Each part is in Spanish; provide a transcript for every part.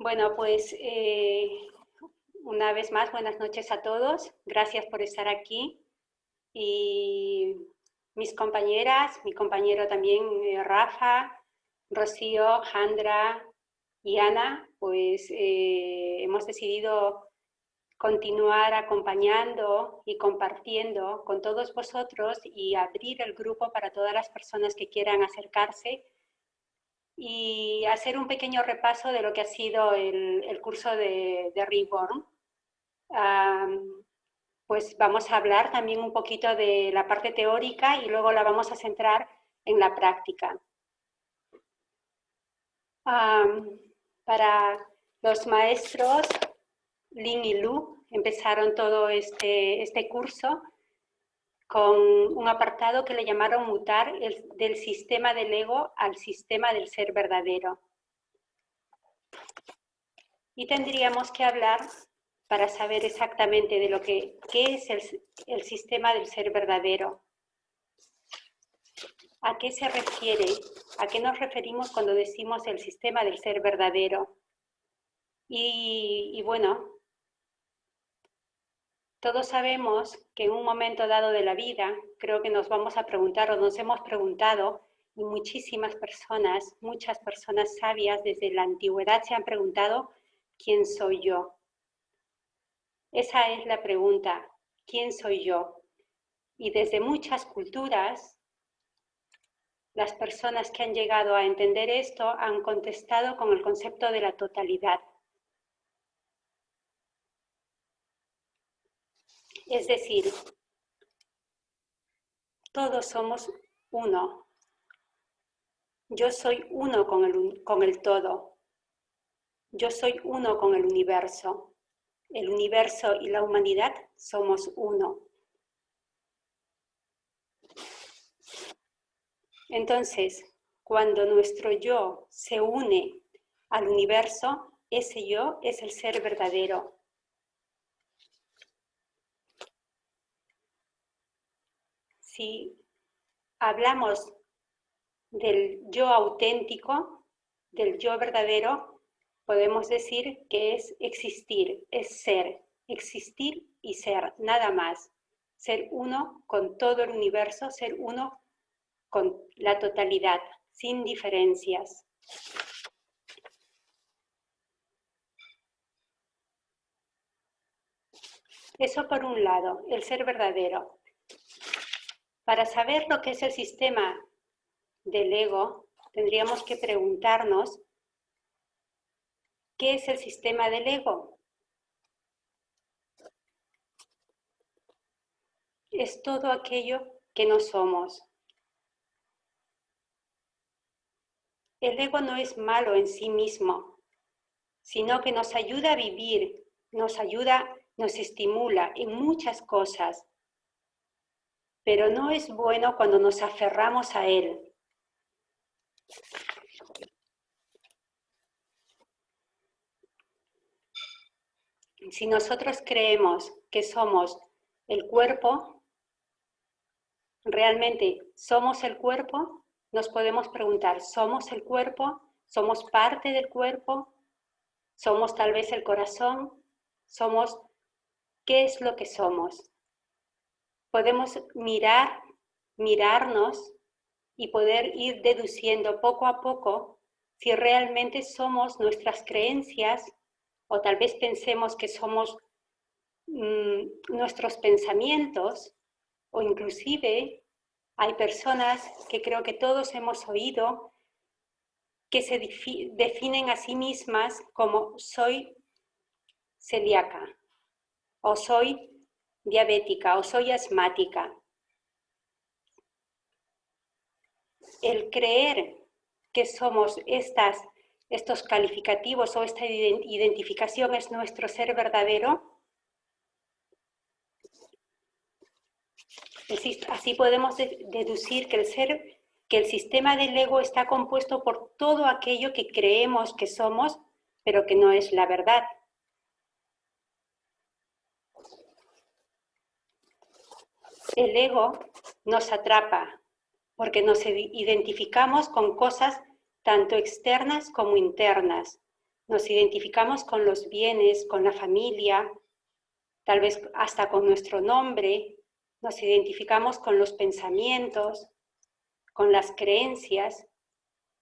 Bueno, pues eh, una vez más, buenas noches a todos. Gracias por estar aquí. Y mis compañeras, mi compañero también eh, Rafa, Rocío, Jandra y Ana, pues eh, hemos decidido continuar acompañando y compartiendo con todos vosotros y abrir el grupo para todas las personas que quieran acercarse y hacer un pequeño repaso de lo que ha sido el, curso de, de Reborn. pues vamos a hablar también un poquito de la parte teórica y luego la vamos a centrar en la práctica. para los maestros Lin y Lu empezaron todo este, este curso con un apartado que le llamaron mutar del sistema del ego al sistema del ser verdadero. Y tendríamos que hablar para saber exactamente de lo que qué es el, el sistema del ser verdadero. ¿A qué se refiere? ¿A qué nos referimos cuando decimos el sistema del ser verdadero? Y, y bueno, todos sabemos que en un momento dado de la vida, creo que nos vamos a preguntar o nos hemos preguntado, y muchísimas personas, muchas personas sabias desde la antigüedad se han preguntado, ¿quién soy yo? Esa es la pregunta, ¿quién soy yo? Y desde muchas culturas, las personas que han llegado a entender esto han contestado con el concepto de la totalidad. Es decir, todos somos uno. Yo soy uno con el, con el todo. Yo soy uno con el universo. El universo y la humanidad somos uno. Entonces, cuando nuestro yo se une al universo, ese yo es el ser verdadero, si hablamos del yo auténtico, del yo verdadero, podemos decir que es existir, es ser, existir y ser, nada más. Ser uno con todo el universo, ser uno con la totalidad, sin diferencias. Eso por un lado, el ser verdadero. Para saber lo que es el sistema del ego, tendríamos que preguntarnos, ¿qué es el sistema del ego? Es todo aquello que no somos. El ego no es malo en sí mismo, sino que nos ayuda a vivir, nos ayuda, nos estimula en muchas cosas pero no es bueno cuando nos aferramos a él. Si nosotros creemos que somos el cuerpo, realmente somos el cuerpo, nos podemos preguntar, ¿somos el cuerpo? ¿Somos parte del cuerpo? ¿Somos tal vez el corazón? ¿Somos qué es lo que somos? Podemos mirar, mirarnos y poder ir deduciendo poco a poco si realmente somos nuestras creencias o tal vez pensemos que somos mm, nuestros pensamientos o inclusive hay personas que creo que todos hemos oído que se definen a sí mismas como soy celíaca o soy diabética o soy asmática. El creer que somos estas, estos calificativos o esta identificación es nuestro ser verdadero, así podemos deducir que el ser, que el sistema del ego está compuesto por todo aquello que creemos que somos, pero que no es la verdad. El ego nos atrapa porque nos identificamos con cosas tanto externas como internas. Nos identificamos con los bienes, con la familia, tal vez hasta con nuestro nombre, nos identificamos con los pensamientos, con las creencias,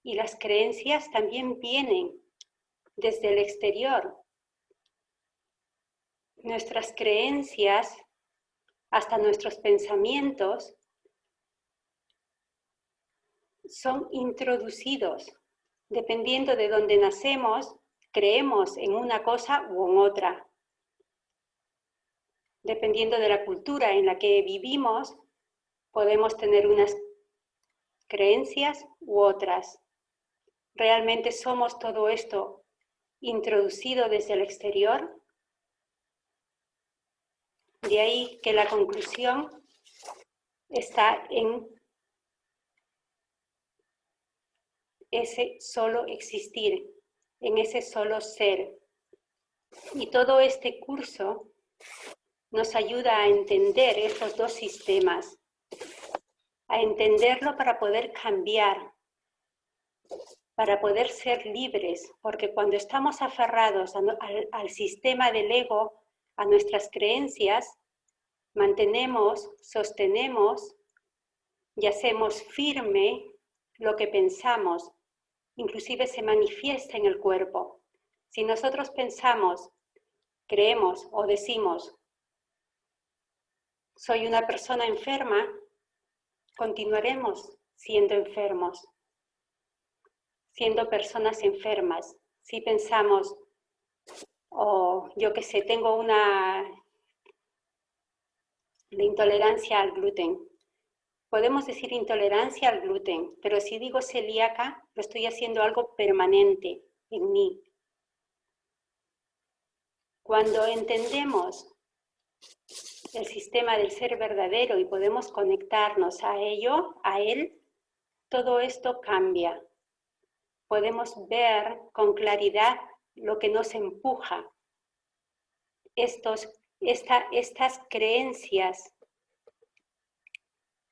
y las creencias también vienen desde el exterior. Nuestras creencias, hasta nuestros pensamientos, son introducidos. Dependiendo de dónde nacemos, creemos en una cosa u en otra. Dependiendo de la cultura en la que vivimos, podemos tener unas creencias u otras realmente somos todo esto introducido desde el exterior. De ahí que la conclusión está en ese solo existir, en ese solo ser. Y todo este curso nos ayuda a entender estos dos sistemas, a entenderlo para poder cambiar, para poder ser libres, porque cuando estamos aferrados al, sistema del ego, a nuestras creencias, mantenemos, sostenemos y hacemos firme lo que pensamos, inclusive se manifiesta en el cuerpo. Si nosotros pensamos, creemos o decimos, soy una persona enferma, continuaremos siendo enfermos siendo personas enfermas. Si pensamos, o yo que sé, tengo una intolerancia al gluten. Podemos decir intolerancia al gluten, pero si digo celíaca, lo estoy haciendo algo permanente en mí. Cuando entendemos el sistema del ser verdadero y podemos conectarnos a ello, a él, todo esto cambia podemos ver con claridad lo que nos empuja. Estos, estas creencias,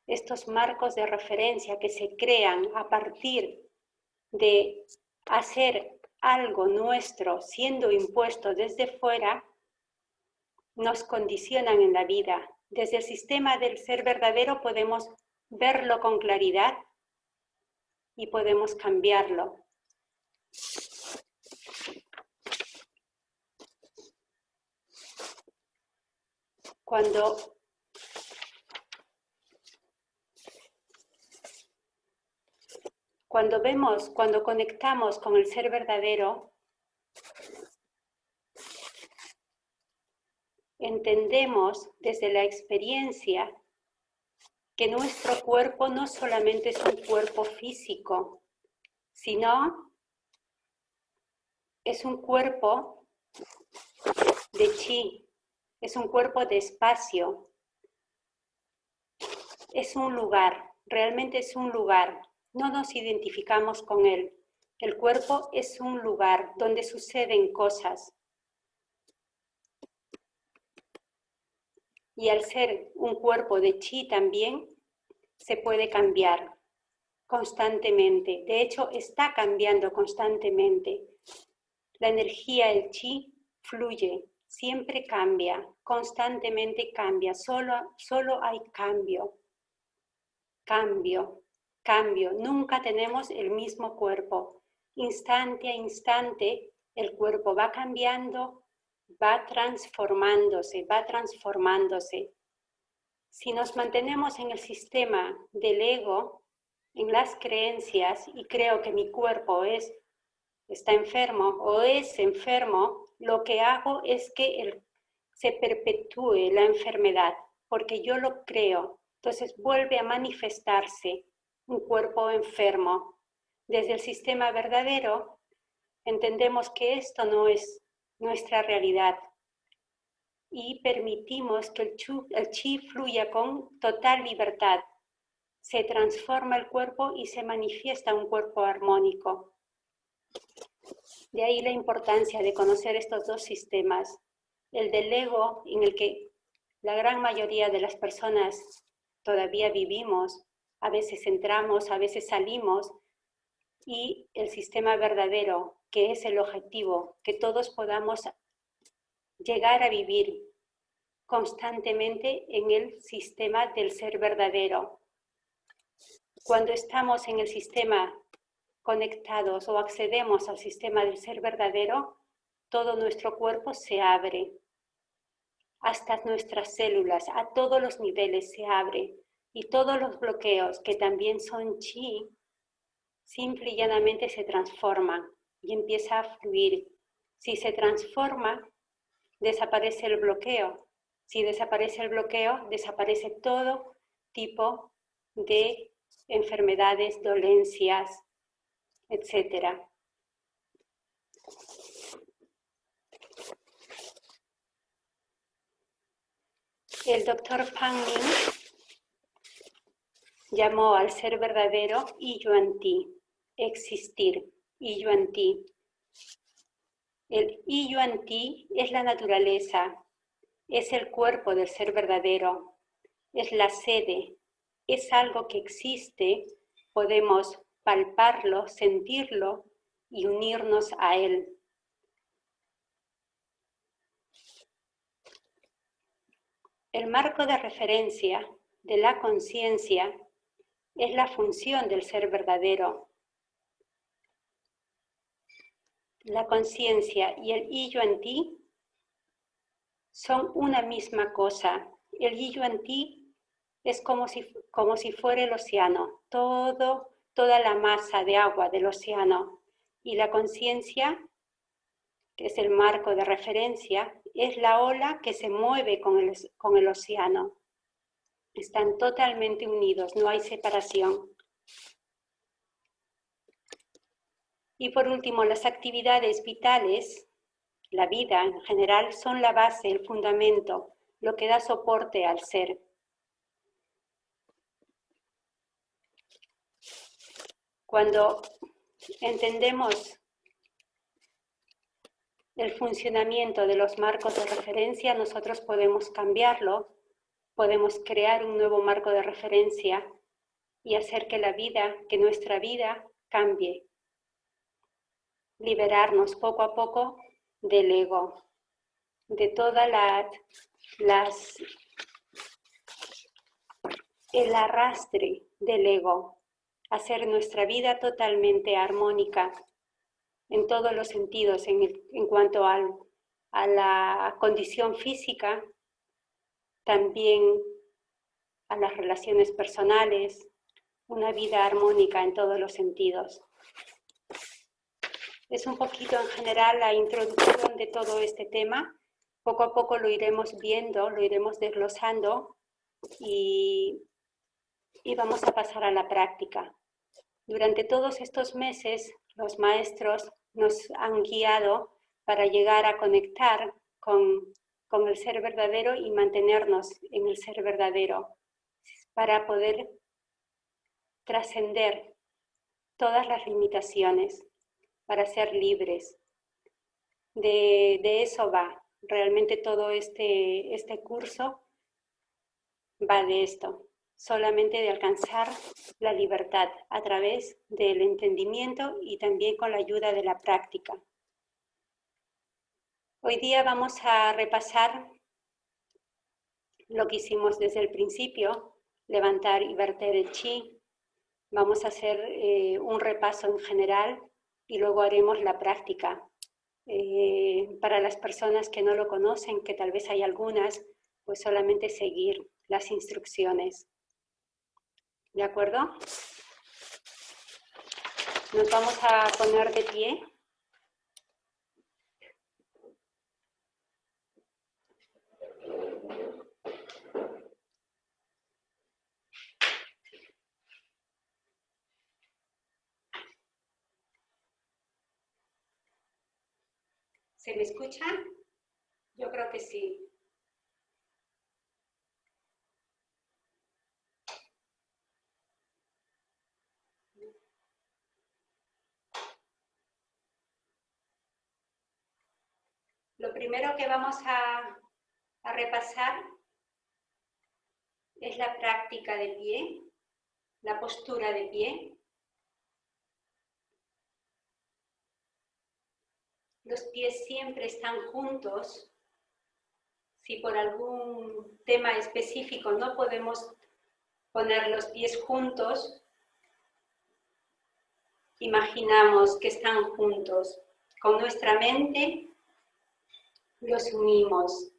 estos marcos de referencia que se crean a partir de hacer algo nuestro siendo impuesto desde fuera, nos condicionan en la vida. Desde el sistema del ser verdadero podemos verlo con claridad y podemos cambiarlo. Cuando cuando vemos, cuando conectamos con el ser verdadero, entendemos desde la experiencia que nuestro cuerpo no solamente es un cuerpo físico, sino es un cuerpo de chi, es un cuerpo de espacio, es un lugar, realmente es un lugar, no nos identificamos con él. El cuerpo es un lugar donde suceden cosas. Y al ser un cuerpo de chi también, se puede cambiar constantemente. De hecho, está cambiando constantemente. La energía, el chi, fluye, siempre cambia, constantemente cambia, solo, solo hay cambio, cambio, cambio. Nunca tenemos el mismo cuerpo. Instante a instante el cuerpo va cambiando, va transformándose, va transformándose. Si nos mantenemos en el sistema del ego, en las creencias, y creo que mi cuerpo es está enfermo o es enfermo, lo que hago es que se perpetúe la enfermedad, porque yo lo creo. Entonces vuelve a manifestarse un cuerpo enfermo. Desde el sistema verdadero entendemos que esto no es nuestra realidad y permitimos que el, el chi fluya con total libertad. Se transforma el cuerpo y se manifiesta un cuerpo armónico. De ahí la importancia de conocer estos dos sistemas, el del ego en el que la gran mayoría de las personas todavía vivimos, a veces entramos, a veces salimos, y el sistema verdadero que es el objetivo, que todos podamos llegar a vivir constantemente en el sistema del ser verdadero. Cuando estamos en el sistema conectados o accedemos al sistema del ser verdadero, todo nuestro cuerpo se abre. Hasta nuestras células, a todos los niveles se abre. Y todos los bloqueos, que también son chi, simple y llanamente se transforman y empieza a fluir. Si se transforma, desaparece el bloqueo. Si desaparece el bloqueo, desaparece todo tipo de enfermedades, dolencias, etc. El doctor Pang llamó al ser verdadero y Ti, existir, y Ti. El y Ti es la naturaleza, es el cuerpo del ser verdadero, es la sede, es algo que existe, podemos palparlo, sentirlo y unirnos a él. El marco de referencia de la conciencia es la función del ser verdadero. La conciencia y el y en ti son una misma cosa. El y en ti es como si, como si fuera el océano, todo, toda la masa de agua del océano. Y la conciencia, que es el marco de referencia, es la ola que se mueve con el, con el océano. Están totalmente unidos, no hay separación. Y por último, las actividades vitales, la vida en general, son la base, el fundamento, lo que da soporte al ser. Cuando entendemos el funcionamiento de los marcos de referencia, nosotros podemos cambiarlo podemos crear un nuevo marco de referencia y hacer que la vida, que nuestra vida cambie. Liberarnos poco a poco del ego, de toda la, las, el arrastre del ego, hacer nuestra vida totalmente armónica en todos los sentidos, en, en cuanto al, a la condición física, también a las relaciones personales, una vida armónica en todos los sentidos. Es un poquito en general la introducción de todo este tema. Poco a poco lo iremos viendo, lo iremos desglosando y, y vamos a pasar a la práctica. Durante todos estos meses los maestros nos han guiado para llegar a conectar con con el ser verdadero y mantenernos en el ser verdadero para poder trascender todas las limitaciones, para ser libres. De, eso va. Realmente todo este, este curso va de esto, solamente de alcanzar la libertad a través del entendimiento y también con la ayuda de la práctica. Hoy día vamos a repasar lo que hicimos desde el principio, levantar y verter el chi. Vamos a hacer eh, un repaso en general y luego haremos la práctica. Eh, para las personas que no lo conocen, que tal vez hay algunas, pues solamente seguir las instrucciones. ¿De acuerdo? Nos vamos a poner de pie. ¿Se me escuchan? Yo creo que sí. Lo primero que vamos a, a repasar es la práctica de pie, la postura de pie. Los pies siempre están juntos. Si por algún tema específico no podemos poner los pies juntos, imaginamos que están juntos. Con nuestra mente los unimos.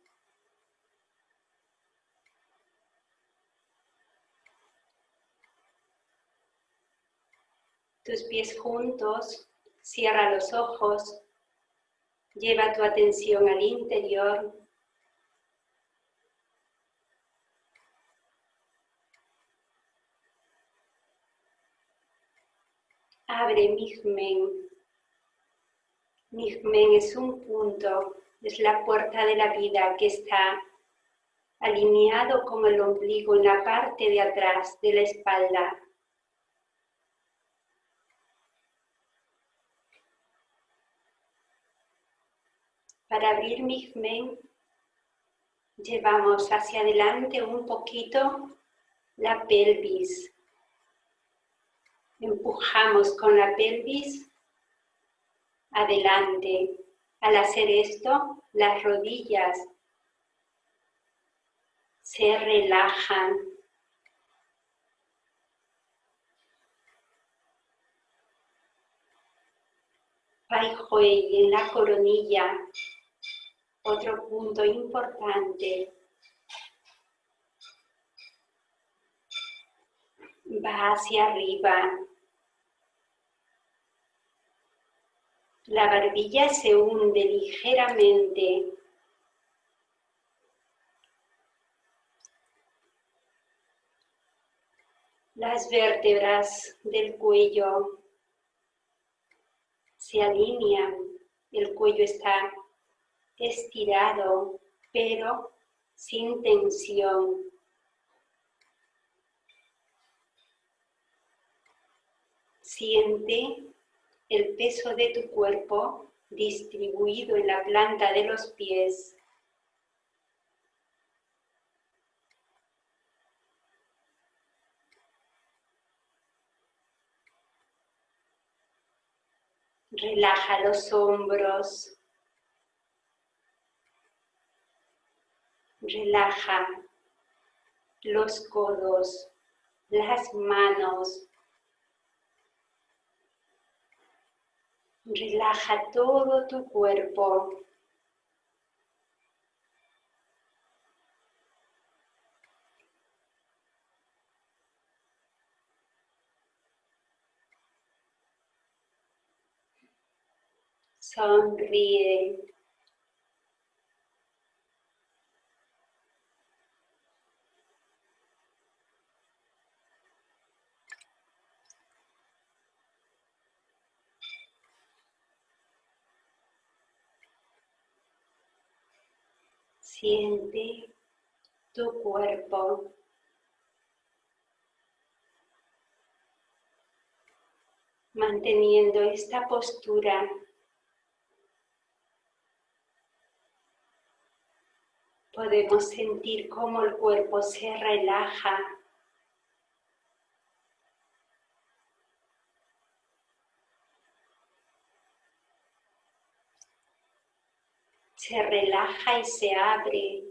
Tus pies juntos, cierra los ojos, lleva tu atención al interior. Abre Migmen. Migmen es un punto, es la puerta de la vida que está alineado con el ombligo en la parte de atrás de la espalda. Para abrir Migmen, llevamos hacia adelante un poquito la pelvis. Empujamos con la pelvis adelante. Al hacer esto, las rodillas se relajan. Pai en la coronilla otro punto importante va hacia arriba. La barbilla se hunde ligeramente. Las vértebras del cuello se alinean. El cuello está estirado, pero sin tensión. Siente el peso de tu cuerpo distribuido en la planta de los pies. Relaja los hombros, Relaja los codos, las manos. Relaja todo tu cuerpo. Sonríe. Siente tu cuerpo. Manteniendo esta postura podemos sentir cómo el cuerpo se relaja se relaja y se abre.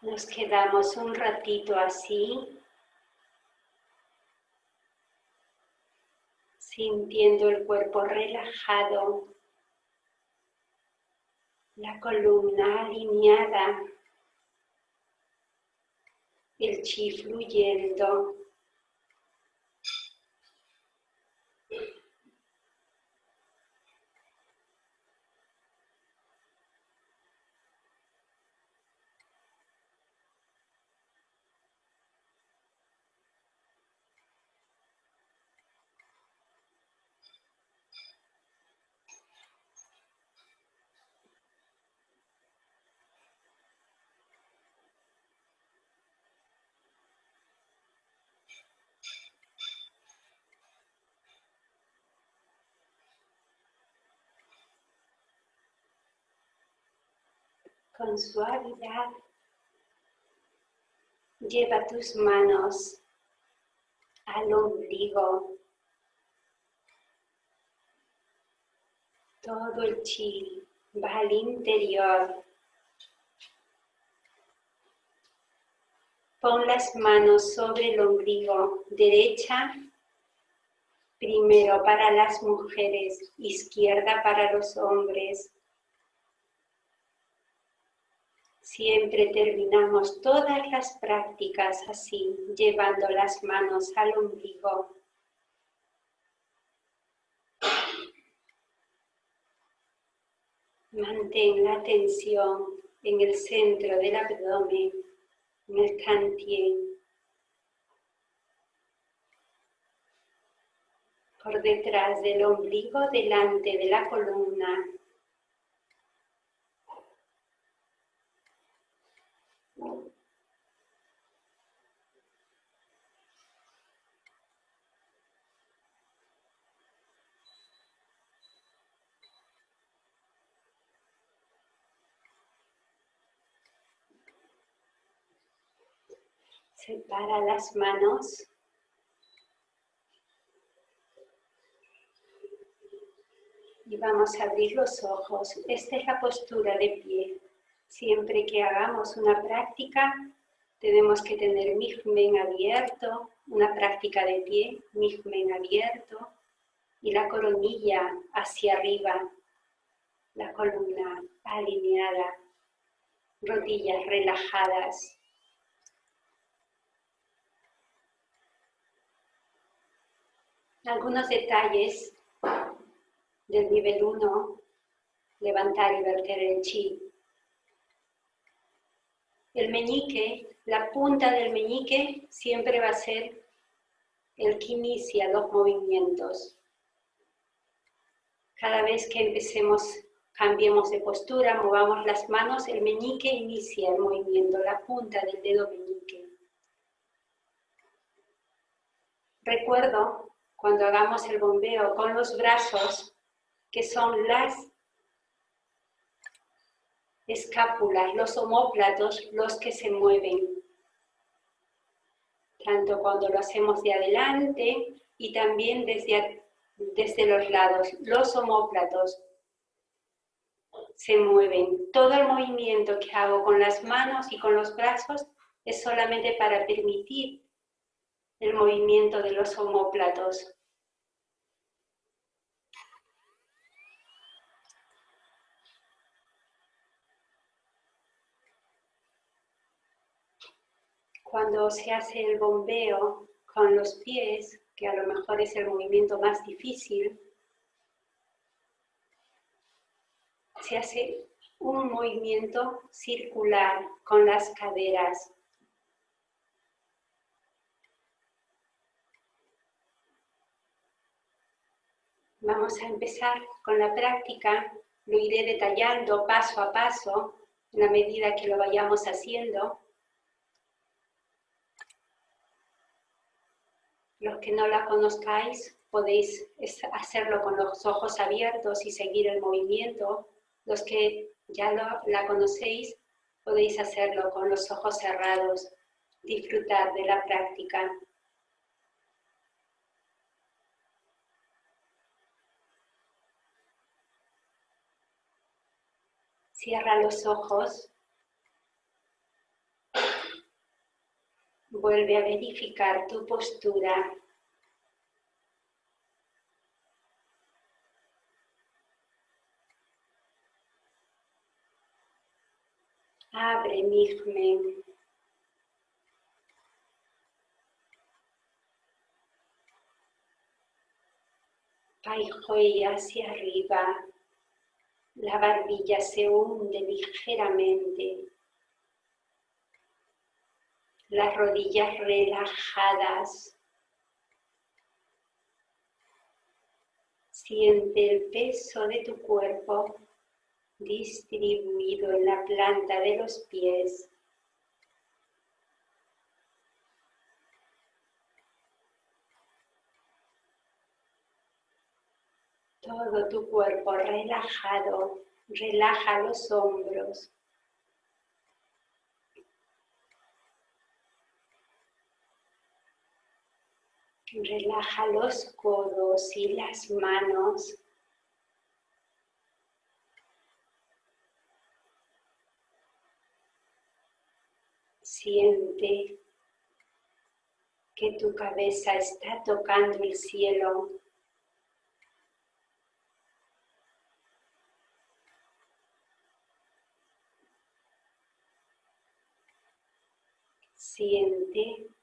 Nos quedamos un ratito así sintiendo el cuerpo relajado, la columna alineada, el chi fluyendo. Con suavidad, lleva tus manos al ombligo. Todo el chi va al interior. Pon las manos sobre el ombligo, derecha primero para las mujeres, izquierda para los hombres. Siempre terminamos todas las prácticas así, llevando las manos al ombligo. Mantén la tensión en el centro del abdomen, en el cantien. por detrás del ombligo, delante de la columna. Separa las manos y vamos a abrir los ojos. Esta es la postura de pie. Siempre que hagamos una práctica, tenemos que tener Mijmen abierto, una práctica de pie, Mijmen abierto, y la coronilla hacia arriba, la columna alineada, rodillas relajadas. Algunos detalles del nivel 1, levantar y verter el chi. El meñique, la punta del meñique siempre va a ser el que inicia los movimientos. Cada vez que empecemos, cambiemos de postura, movamos las manos, el meñique inicia el movimiento, la punta del dedo meñique. Recuerdo cuando hagamos el bombeo con los brazos, que son las escápulas, los homóplatos, los que se mueven. Tanto cuando lo hacemos de adelante y también desde, desde los lados. Los homóplatos se mueven. Todo el movimiento que hago con las manos y con los brazos es solamente para permitir el movimiento de los homóplatos. Cuando se hace el bombeo con los pies, que a lo mejor es el movimiento más difícil, se hace un movimiento circular con las caderas. Vamos a empezar con la práctica, lo iré detallando paso a paso, en la medida que lo vayamos haciendo. Los que no la conozcáis podéis hacerlo con los ojos abiertos y seguir el movimiento. Los que ya la conocéis podéis hacerlo con los ojos cerrados, disfrutar de la práctica. Cierra los ojos Vuelve a verificar tu postura. Abre Mijmen. Paijoy hacia arriba. La barbilla se hunde ligeramente las rodillas relajadas. Siente el peso de tu cuerpo distribuido en la planta de los pies. Todo tu cuerpo relajado, relaja los hombros, Relaja los codos y las manos. Siente que tu cabeza está tocando el cielo. Siente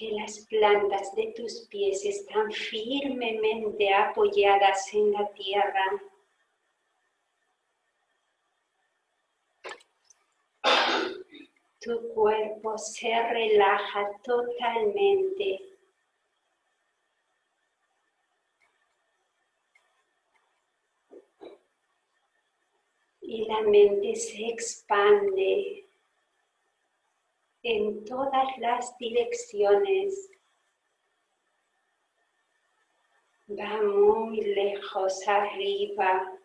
que las plantas de tus pies están firmemente apoyadas en la tierra. Tu cuerpo se relaja totalmente. Y la mente se expande en todas las direcciones. Va muy lejos arriba.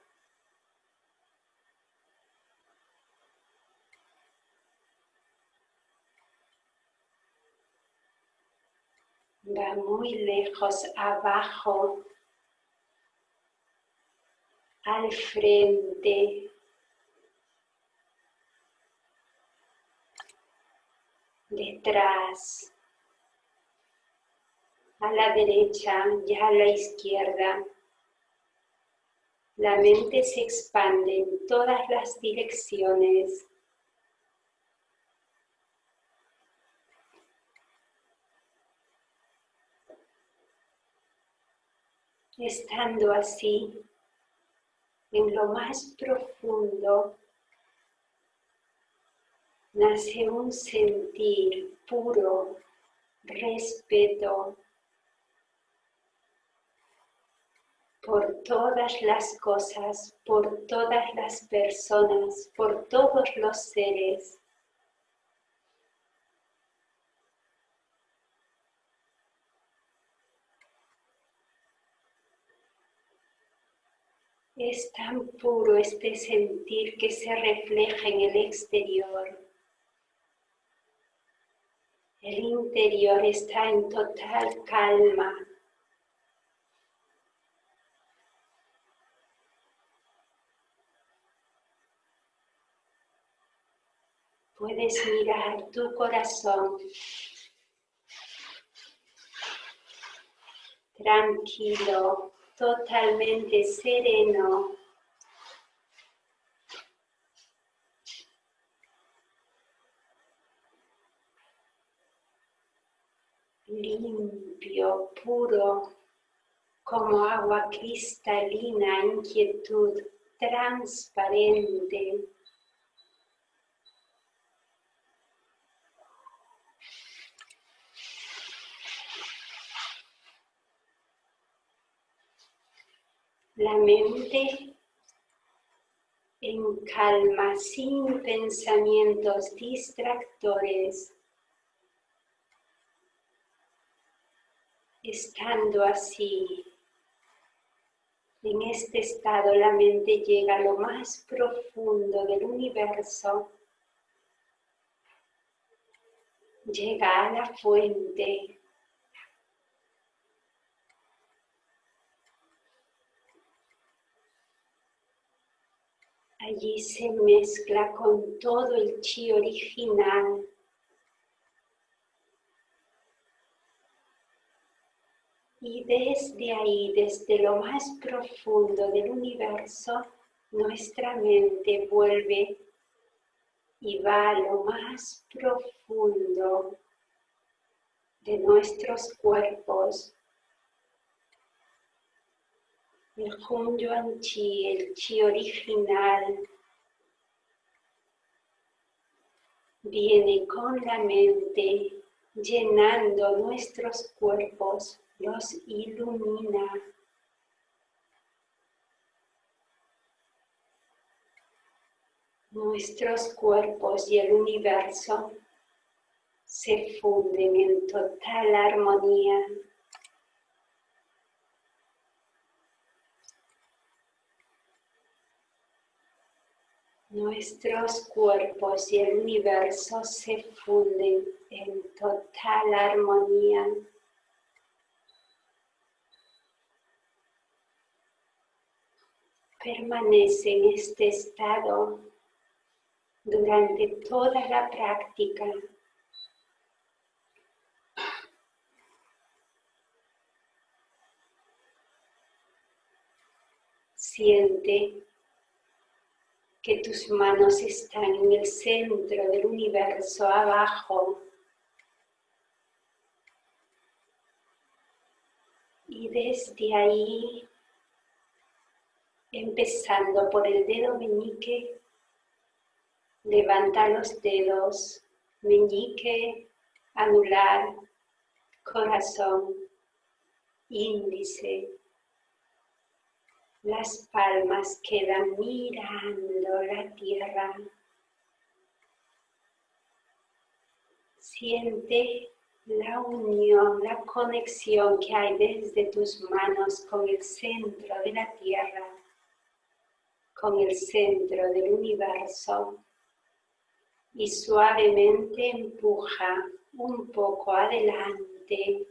Va muy lejos abajo, al frente, detrás, a la derecha y a la izquierda. La mente se expande en todas las direcciones. Estando así, en lo más profundo nace un sentir puro, respeto por todas las cosas, por todas las personas, por todos los seres. Es tan puro este sentir que se refleja en el exterior. El interior está en total calma. Puedes mirar tu corazón tranquilo, totalmente sereno. Limpio, puro, como agua cristalina, inquietud, transparente. La mente en calma, sin pensamientos distractores. Estando así, en este estado la mente llega a lo más profundo del universo, llega a la fuente, Allí se mezcla con todo el chi original Y desde ahí, desde lo más profundo del universo, nuestra mente vuelve y va a lo más profundo de nuestros cuerpos. El Hun Yuan Chi, el Chi original, viene con la mente llenando nuestros cuerpos los ilumina. Nuestros cuerpos y el universo se funden en total armonía. Nuestros cuerpos y el universo se funden en total armonía. Permanece en este estado durante toda la práctica. Siente que tus manos están en el centro del universo abajo. Y desde ahí, empezando por el dedo meñique, levanta los dedos, meñique, anular, corazón, índice, las palmas quedan mirando la tierra. Siente la unión, la conexión que hay desde tus manos con el centro de la tierra, con el centro del universo y suavemente empuja un poco adelante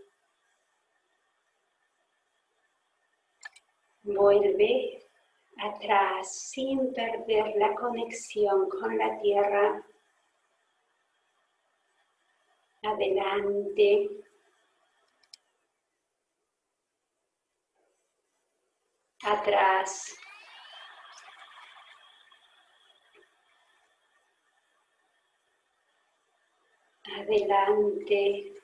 Vuelve atrás sin perder la conexión con la tierra. Adelante. Atrás. Adelante.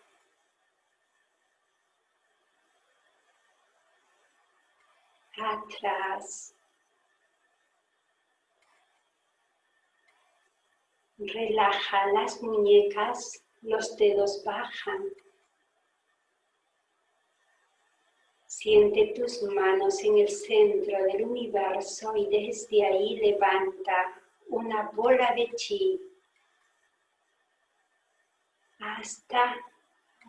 atrás. Relaja las muñecas, los dedos bajan. Siente tus manos en el centro del universo y desde ahí levanta una bola de chi hasta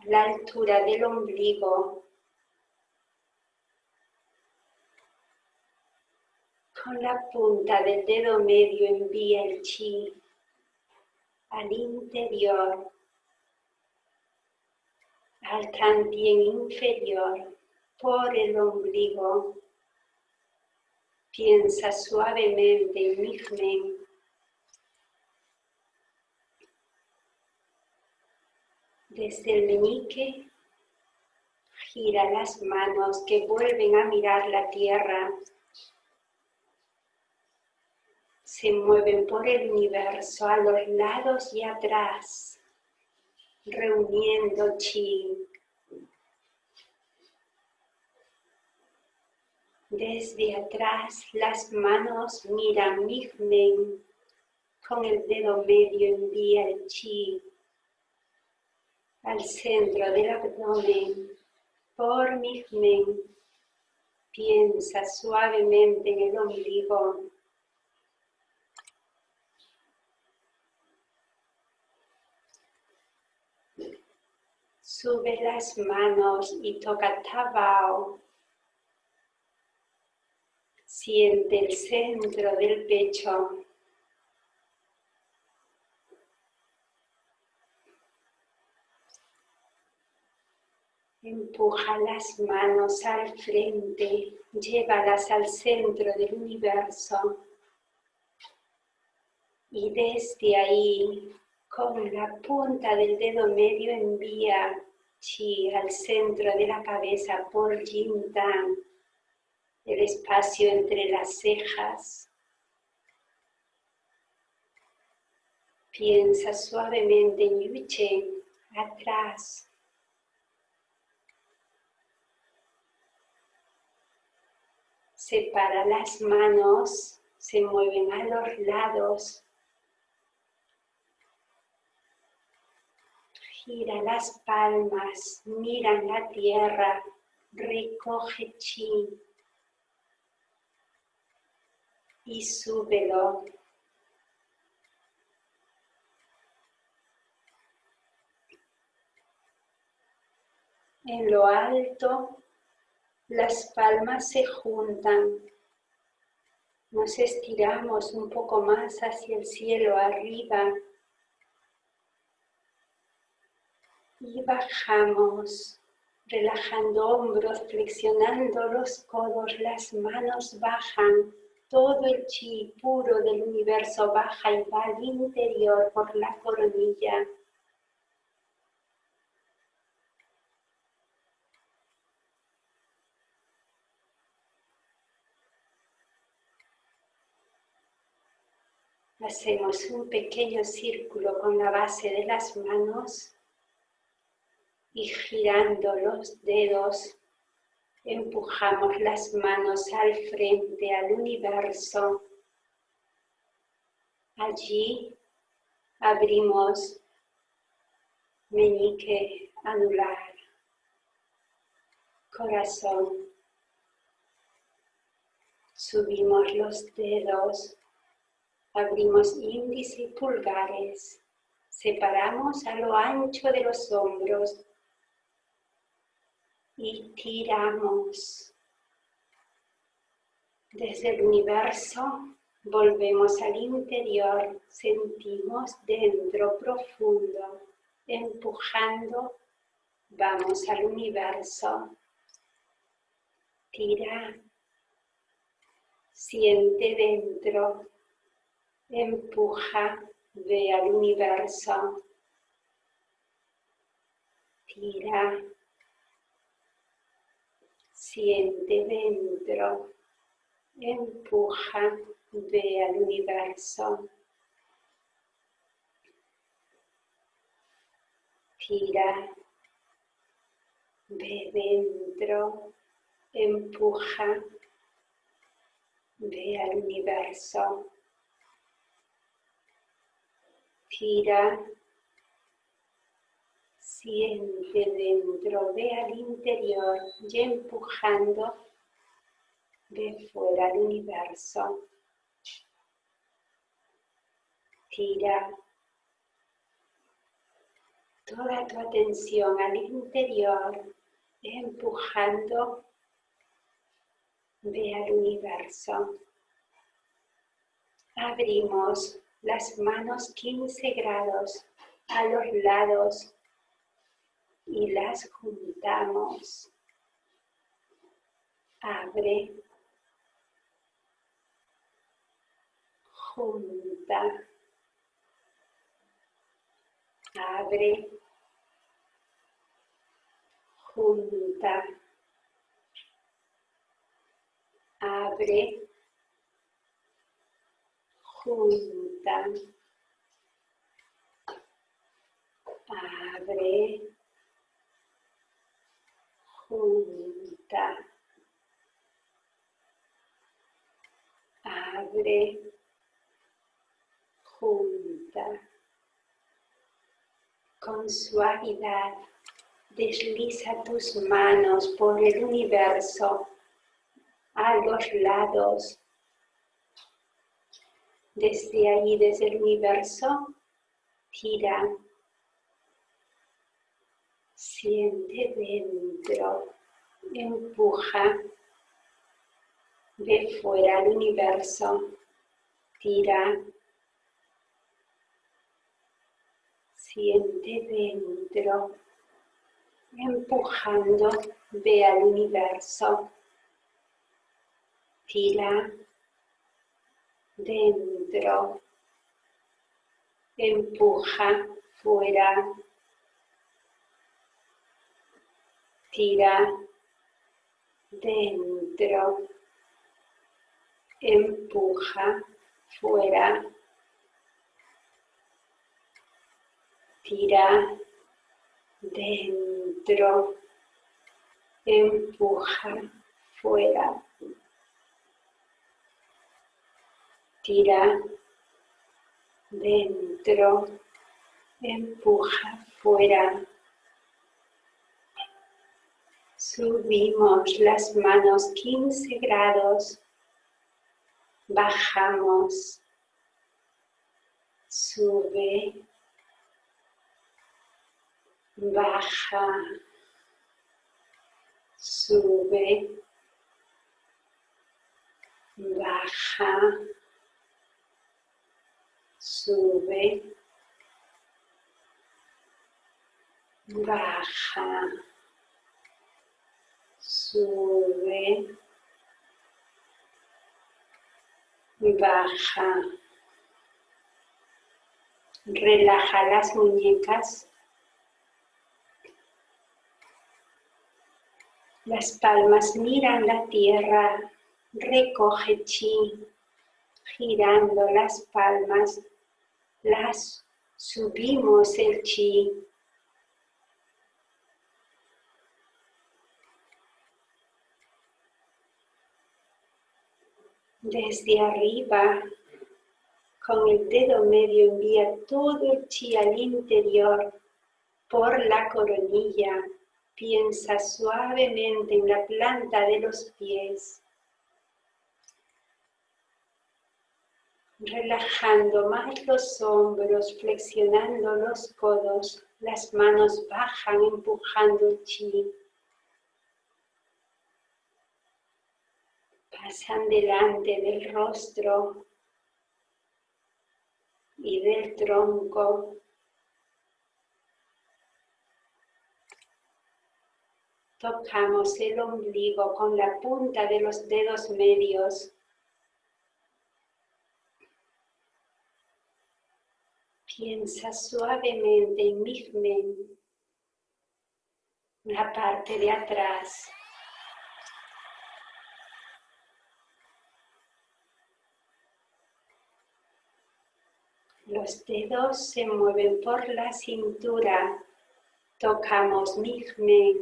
la altura del ombligo Con la punta del dedo medio envía el chi al interior, al también inferior, por el ombligo. Piensa suavemente en mi Desde el meñique, gira las manos que vuelven a mirar la tierra se mueven por el universo a los lados y atrás, reuniendo chi. Desde atrás las manos miran Migmen, con el dedo medio envía el chi al centro del abdomen por Migmen. Piensa suavemente en el ombligo Sube las manos y toca Tabao. Siente el centro del pecho. Empuja las manos al frente, llévalas al centro del universo. Y desde ahí, con la punta del dedo medio envía chi al centro de la cabeza por Yin Dan, el espacio entre las cejas. Piensa suavemente en Yuche, atrás. Separa las manos, se mueven a los lados Gira las palmas, mira la tierra, recoge chi y súbelo. En lo alto, las palmas se juntan. Nos estiramos un poco más hacia el cielo arriba. Y bajamos, relajando hombros, flexionando los codos, las manos bajan, todo el chi puro del universo baja y va al interior por la coronilla. Hacemos un pequeño círculo con la base de las manos y girando los dedos empujamos las manos al frente, al universo. Allí abrimos meñique anular, corazón. Subimos los dedos Abrimos índice y pulgares. Separamos a lo ancho de los hombros y tiramos. Desde el universo volvemos al interior, sentimos dentro profundo, empujando, vamos al universo. Tira, siente dentro, empuja, ve al universo, tira, siente dentro, empuja, ve al universo, tira, ve dentro, empuja, ve al universo. Gira, siente dentro, ve al interior y empujando, ve fuera al universo. Tira toda tu atención al interior, empujando, ve al universo. Abrimos las manos 15 grados a los lados y las juntamos. Abre, junta, abre, junta, abre, abre, junta, abre, junta. Con suavidad desliza tus manos por el universo a los lados desde ahí, desde el universo, tira, siente dentro, empuja, ve fuera al universo, tira, siente dentro, empujando, ve al universo, tira, dentro, empuja fuera, tira dentro, empuja fuera, tira dentro, empuja fuera. Tira dentro, empuja fuera. Subimos las manos 15 grados, bajamos, sube, baja, sube, baja, sube, baja, sube, baja. Relaja las muñecas. Las palmas miran la tierra, recoge chi, girando las palmas, las subimos el chi. Desde arriba, con el dedo medio envía todo el chi al interior por la coronilla Piensa suavemente en la planta de los pies. Relajando más los hombros, flexionando los codos, las manos bajan empujando chi. Pasan delante del rostro y del tronco. Tocamos el ombligo con la punta de los dedos medios. Piensa suavemente en Migmen, la parte de atrás. Los dedos se mueven por la cintura. Tocamos Migmen.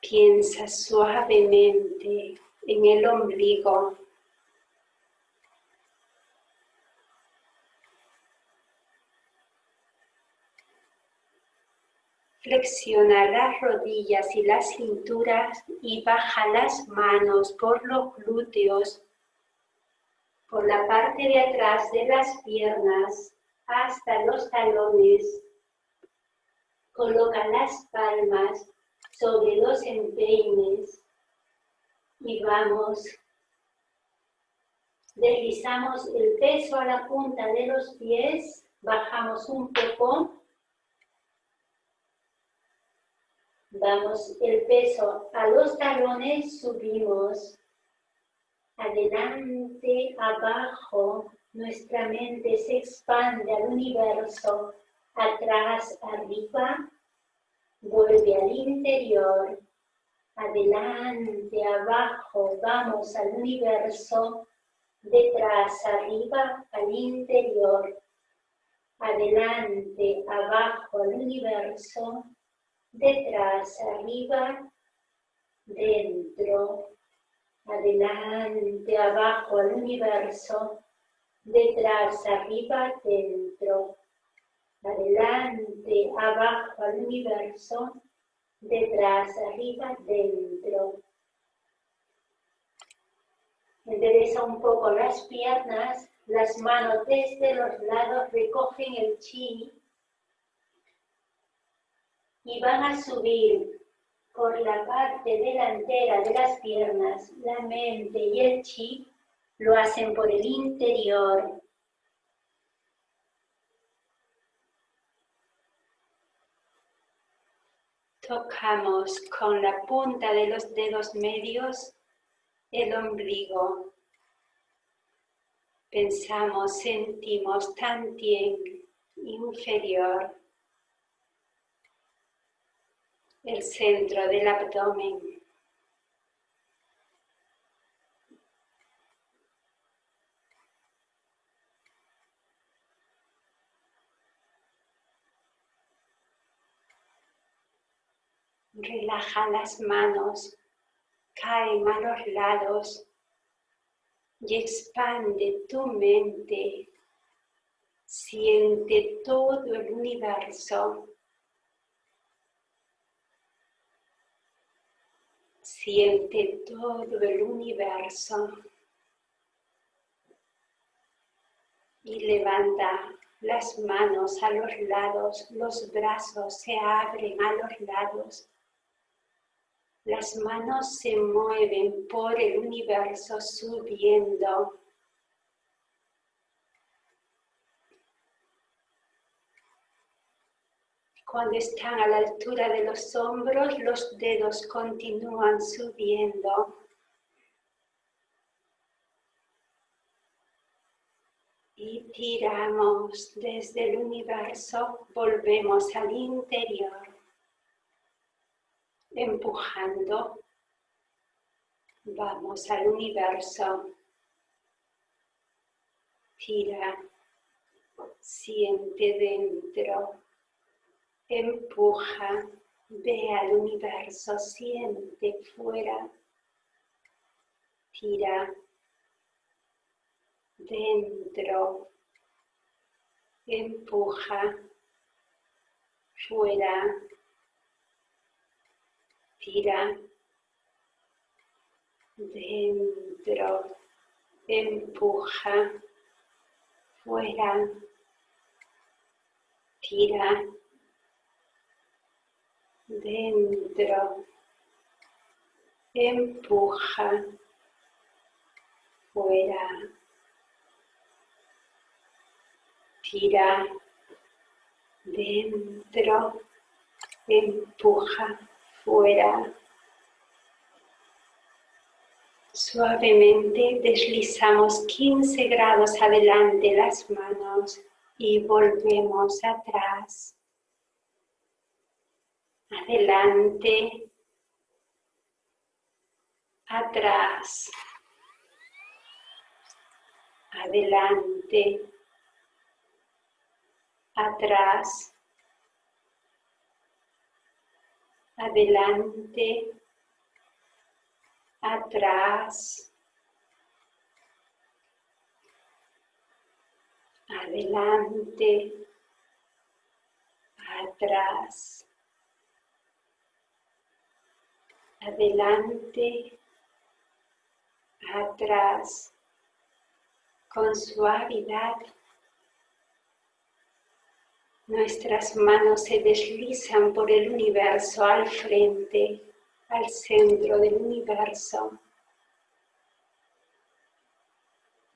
Piensa suavemente en el ombligo. Flexiona las rodillas y las cinturas y baja las manos por los glúteos, por la parte de atrás de las piernas hasta los talones. Coloca las palmas sobre los empeines y vamos, deslizamos el peso a la punta de los pies, bajamos un poco, damos el peso a los talones, subimos, adelante, abajo, nuestra mente se expande al universo, atrás, arriba, Vuelve al interior, adelante, abajo, vamos al universo, detrás, arriba, al interior, adelante, abajo, al universo, detrás, arriba, dentro, adelante, abajo, al universo, detrás, arriba, dentro adelante, abajo al universo, detrás, arriba, dentro. Endereza un poco las piernas, las manos desde los lados recogen el chi y van a subir por la parte delantera de las piernas, la mente y el chi lo hacen por el interior, Tocamos con la punta de los dedos medios el ombligo. Pensamos, sentimos tantien inferior, el centro del abdomen. Relaja las manos, caen a los lados y expande tu mente. Siente todo el universo. Siente todo el universo. Y levanta las manos a los lados, los brazos se abren a los lados Las manos se mueven por el universo subiendo. Cuando están a la altura de los hombros, los dedos continúan subiendo. Y tiramos desde el universo, volvemos al interior empujando. Vamos al universo. Tira, siente dentro, empuja, ve al universo, siente fuera. Tira, dentro, empuja, fuera tira dentro, empuja, fuera, tira dentro, empuja, fuera, tira dentro, empuja, fuera. Suavemente deslizamos 15 grados adelante las manos y volvemos atrás. Adelante, atrás, adelante, atrás, adelante, atrás, adelante, atrás, adelante, atrás, con suavidad Nuestras manos se deslizan por el universo al frente, al centro del universo.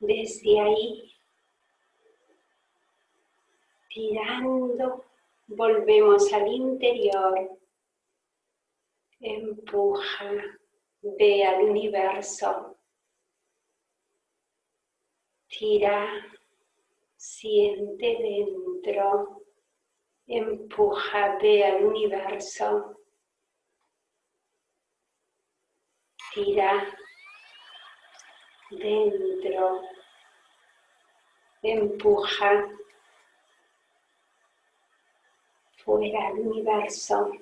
Desde ahí, tirando, volvemos al interior. Empuja, ve al universo. Tira, siente dentro empuja, ve al universo, tira dentro, empuja fuera al universo,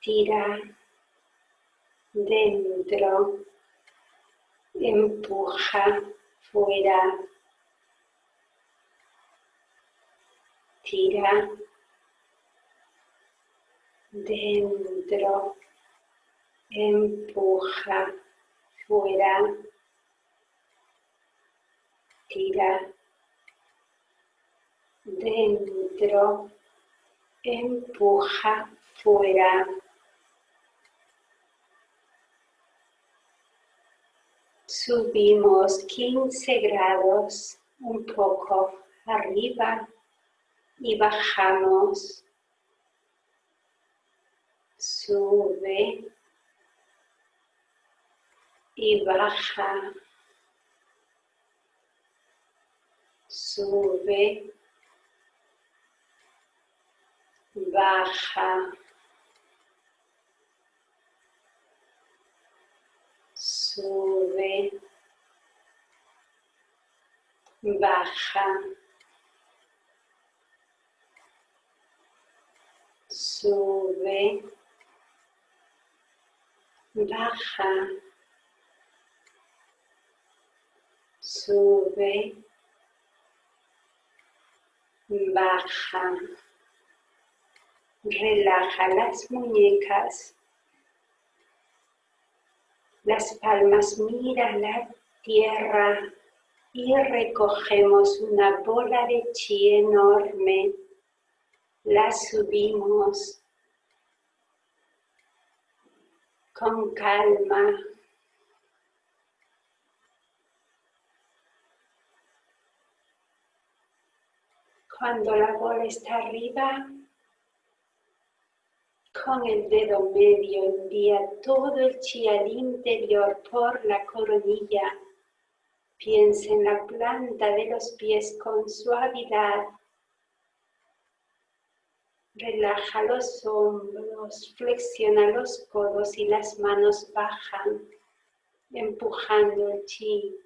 tira dentro, empuja fuera, tira dentro, empuja, fuera, tira, dentro, empuja, fuera. Subimos 15 grados un poco arriba y bajamos. Sube y baja, sube, baja, sube, baja, sube, baja, sube, baja, relaja las muñecas, las palmas mira la tierra y recogemos una bola de chi enorme, la subimos con calma. Cuando la bola está arriba, con el dedo medio envía todo el chi al interior por la coronilla. Piensa en la planta de los pies con suavidad. Relaja los hombros, flexiona los codos y las manos bajan, empujando el chi.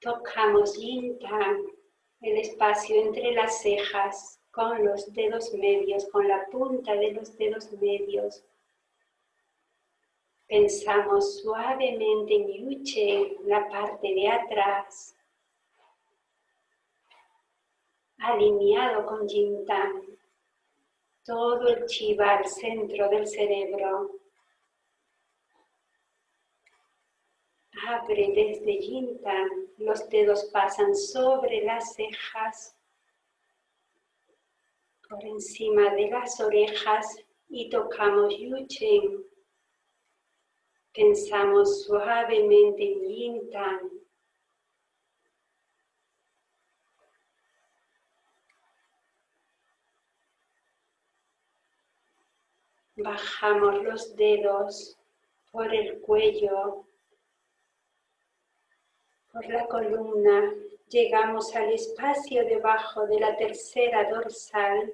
Tocamos Yin el espacio entre las cejas con los dedos medios, con la punta de los dedos medios. Pensamos suavemente en Yuche, la parte de atrás, alineado con Jintan, todo el chiva al centro del cerebro. Abre desde Jintan, los dedos pasan sobre las cejas, por encima de las orejas y tocamos Yuchen. Pensamos suavemente en Yintan. Bajamos los dedos por el cuello, por la columna, llegamos al espacio debajo de la tercera dorsal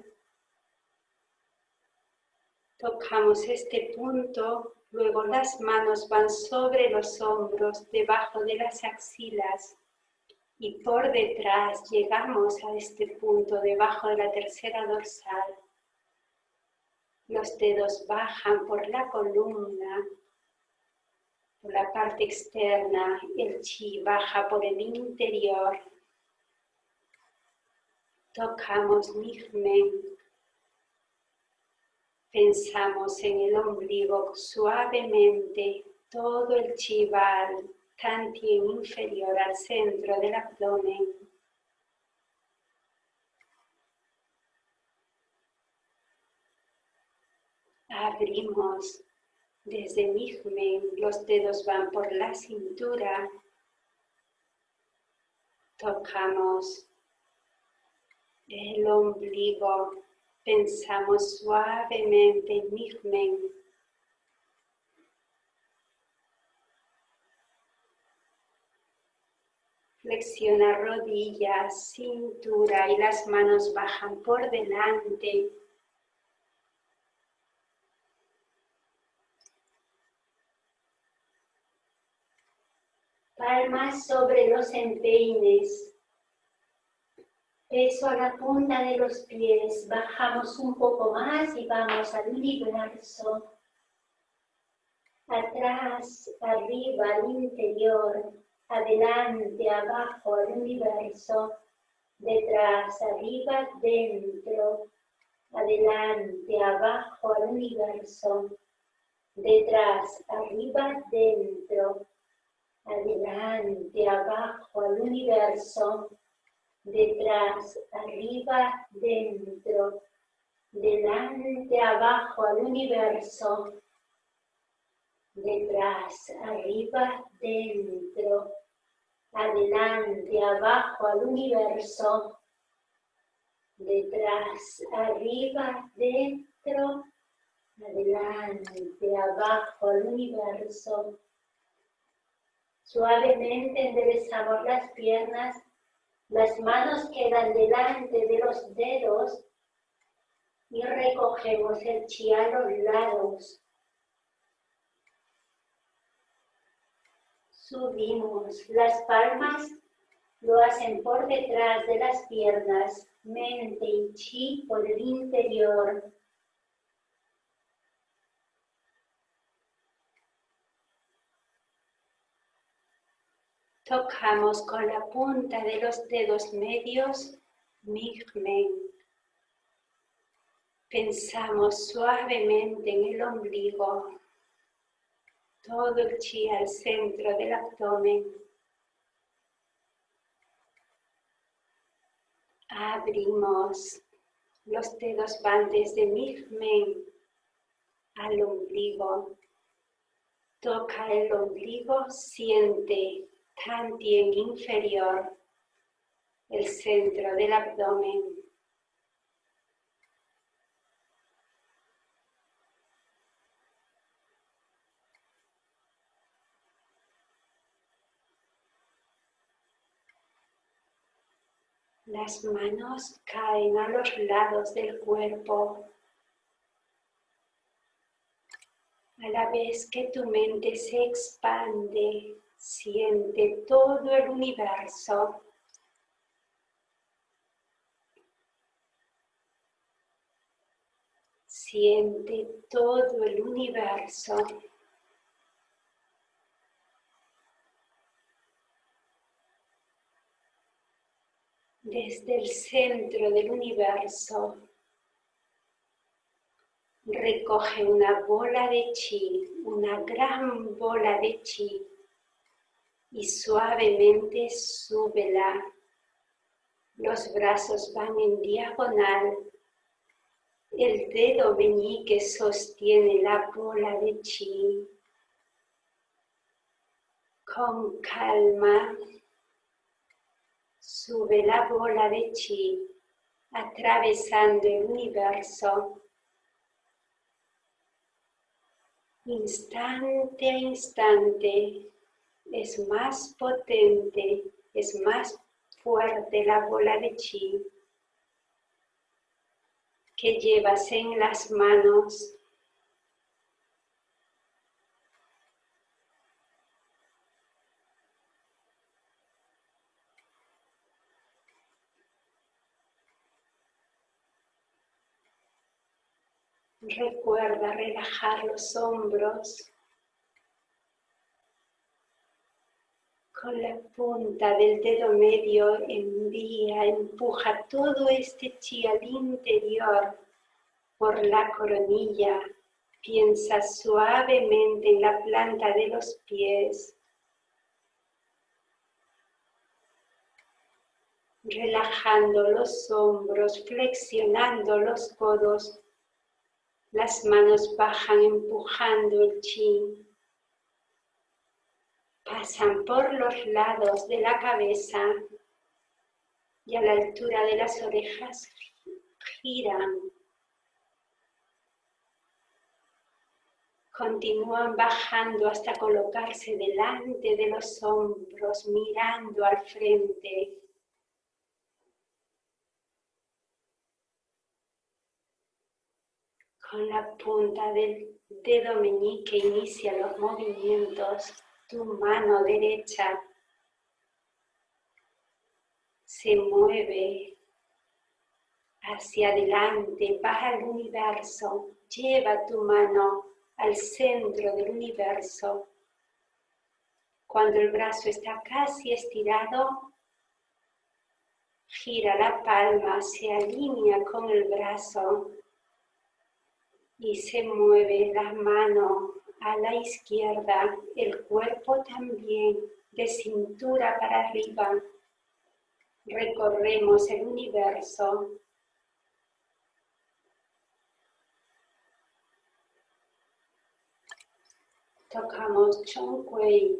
Tocamos este punto, luego las manos van sobre los hombros, debajo de las axilas y por detrás llegamos a este punto, debajo de la tercera dorsal. Los dedos bajan por la columna, por la parte externa, el chi baja por el interior. Tocamos Nigmen Pensamos en el ombligo suavemente, todo el chival, tantien inferior al centro del abdomen. Abrimos desde Migmen, los dedos van por la cintura. Tocamos el ombligo Pensamos suavemente en Nigmen. Flexiona rodillas, cintura y las manos bajan por delante. Palmas sobre los empeines. Peso a la punta de los pies, bajamos un poco más y vamos al universo, atrás, arriba, al interior, adelante, abajo, al universo, detrás, arriba, dentro, adelante, abajo, al universo, detrás, arriba, dentro, adelante, abajo, al universo, detrás, arriba, dentro, delante, abajo al universo, detrás, arriba, dentro, adelante, abajo al universo, detrás, arriba, dentro, adelante, abajo al universo. Suavemente enderezamos las piernas las manos quedan delante de los dedos y recogemos el chi a los lados. Subimos. Las palmas lo hacen por detrás de las piernas, mente y chi por el interior. Tocamos con la punta de los dedos medios Migmen. Pensamos suavemente en el ombligo, todo el chi al centro del abdomen. Abrimos, los dedos van desde Migmen al ombligo. Toca el ombligo, siente tantien inferior, el centro del abdomen. Las manos caen a los lados del cuerpo. A la vez que tu mente se expande, siente todo el universo. Siente todo el universo. desde el centro del universo, recoge una bola de chi, una gran bola de chi, y suavemente súbela. Los brazos van en diagonal. El dedo meñique sostiene la bola de chi. Con calma Sube la bola de chi atravesando el universo. Instante a instante es más potente, es más fuerte la bola de chi que llevas en las manos. Recuerda relajar los hombros con la punta del dedo medio envía, empuja todo este chi al interior por la coronilla. Piensa suavemente en la planta de los pies. Relajando los hombros, flexionando los codos las manos bajan empujando el chi. Pasan por los lados de la cabeza y a la altura de las orejas giran. Continúan bajando hasta colocarse delante de los hombros, mirando al frente. Con la punta del dedo meñique inicia los movimientos. Tu mano derecha se mueve hacia adelante, va al universo, lleva tu mano al centro del universo. Cuando el brazo está casi estirado, gira la palma, se alinea con el brazo y se mueve la mano a la izquierda, el cuerpo también de cintura para arriba. Recorremos el universo. Tocamos Chongquei.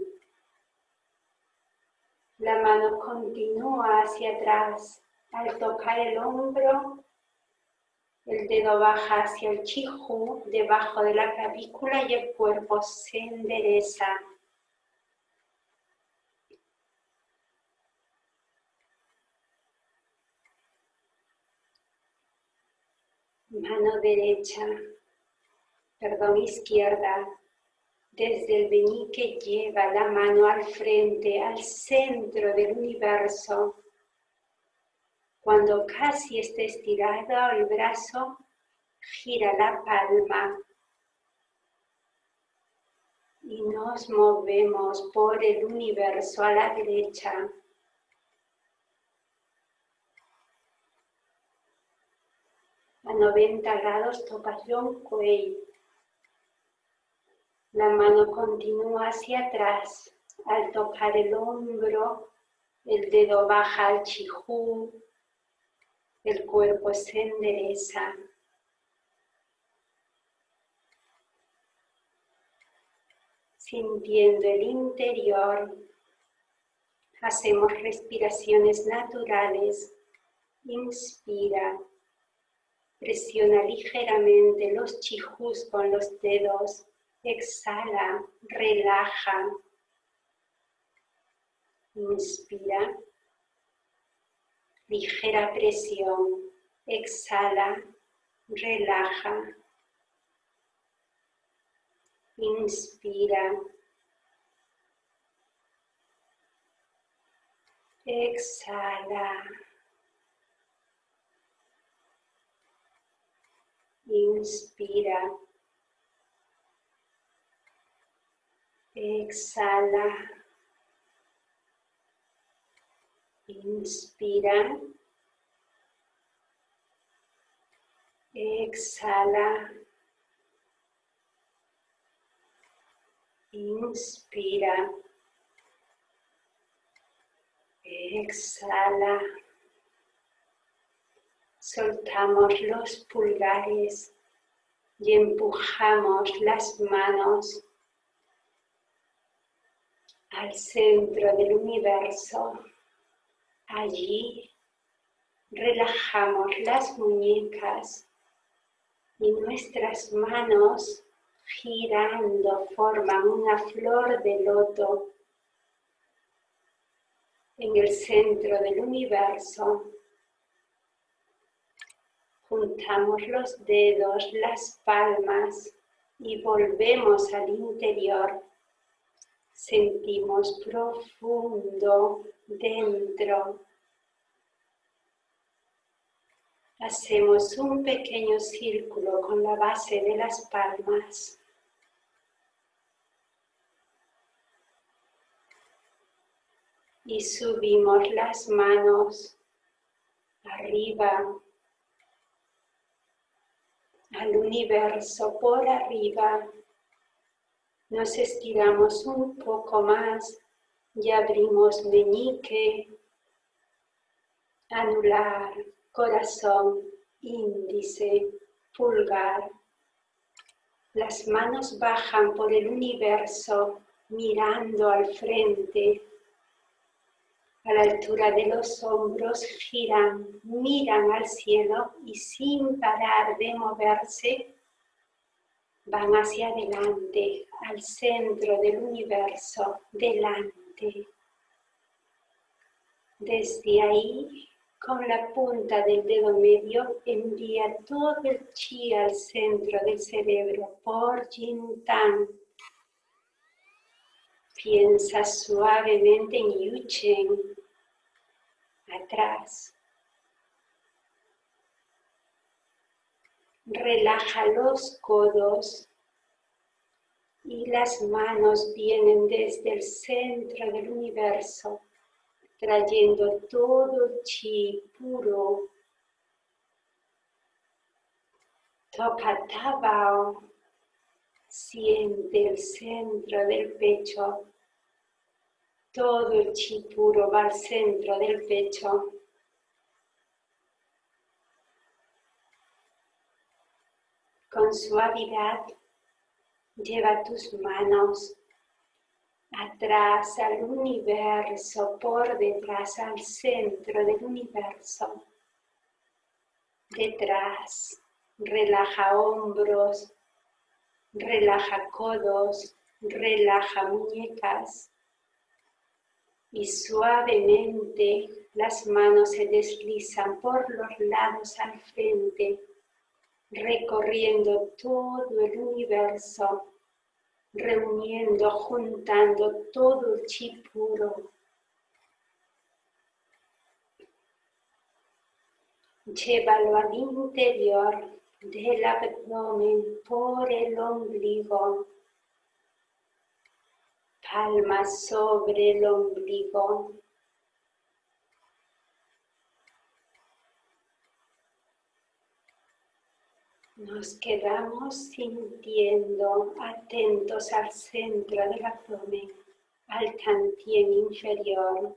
La mano continúa hacia atrás. Al tocar el hombro, el dedo baja hacia el chiju, debajo de la clavícula y el cuerpo se endereza. Mano derecha, perdón, izquierda, desde el que lleva la mano al frente, al centro del universo. Cuando casi esté estirado el brazo, gira la palma y nos movemos por el universo a la derecha. A 90 grados tocación cuello. La mano continúa hacia atrás. Al tocar el hombro, el dedo baja al chijú, el cuerpo se endereza. sintiendo el interior. Hacemos respiraciones naturales. Inspira. Presiona ligeramente los chijus con los dedos. Exhala, relaja. Inspira. Ligera presión. Exhala, relaja. Inspira. Exhala. Inspira. Exhala. Inspira. Exhala. Inspira. Exhala. Soltamos los pulgares y empujamos las manos al centro del universo. Allí relajamos las muñecas y nuestras manos girando forman una flor de loto en el centro del universo. Juntamos los dedos, las palmas y volvemos al interior. Sentimos profundo dentro Hacemos un pequeño círculo con la base de las palmas. Y subimos las manos arriba al universo por arriba. Nos estiramos un poco más y abrimos meñique, anular, corazón, índice, pulgar. Las manos bajan por el universo mirando al frente. A la altura de los hombros giran, miran al cielo y sin parar de moverse van hacia adelante, al centro del universo, delante. Desde ahí con la punta del dedo medio envía todo el chi al centro del cerebro por Jintan. Piensa suavemente en Yuchen, atrás. Relaja los codos y las manos vienen desde el centro del universo trayendo todo el chi puro. Toca Tabao, siente el centro del pecho. Todo el chi puro va al centro del pecho. Con suavidad lleva tus manos atrás al universo, por detrás al centro del universo. Detrás, relaja hombros, relaja codos, relaja muñecas y suavemente las manos se deslizan por los lados al frente, recorriendo todo el universo reuniendo, juntando todo el chi puro. Llévalo al interior del abdomen por el ombligo, palmas sobre el ombligo. Nos quedamos sintiendo atentos al centro del abdomen, al cantien inferior.